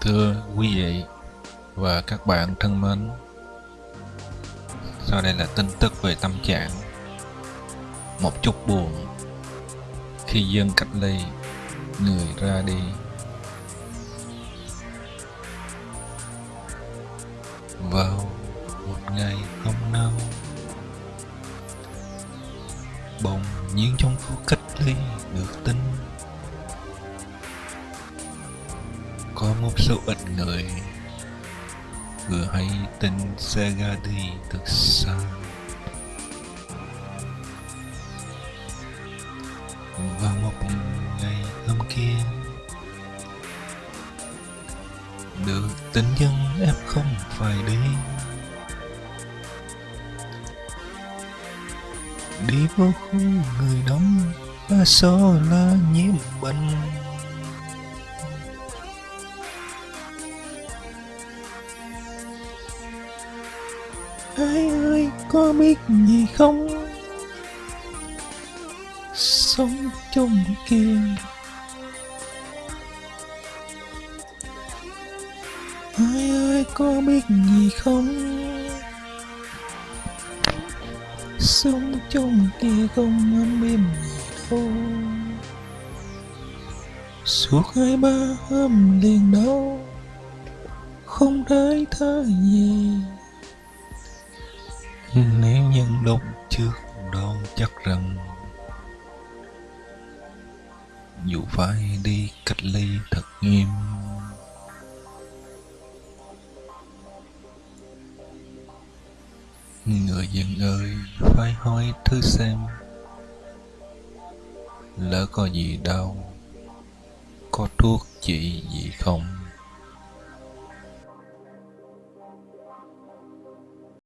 Thưa quý vị và các bạn thân mến, Sau đây là tin tức về tâm trạng. Một chút buồn, Khi dân cách ly, Người ra đi. Vào một ngày không nâu Bỗng nhiên trong khu cách ly được tin có một số ít người vừa hay tin xe ra đi thật xa. Và một ngày hôm kia, được tính dân em không phải đi. Đi vô khu người đông, ba số là nhiễm bệnh. Ai ơi, có biết gì không? Sống trong kia. Ai ơi, có biết gì không? Sống trong kia không ấm êm gì đâu. Suốt hai ba hôm liền đâu không thấy thơ gì nếu lúc trước đoan chắc rằng dù phải đi cách ly thật nghiêm. Người dân ơi, phải hỏi thứ xem lỡ có gì đâu có thuốc trị gì không?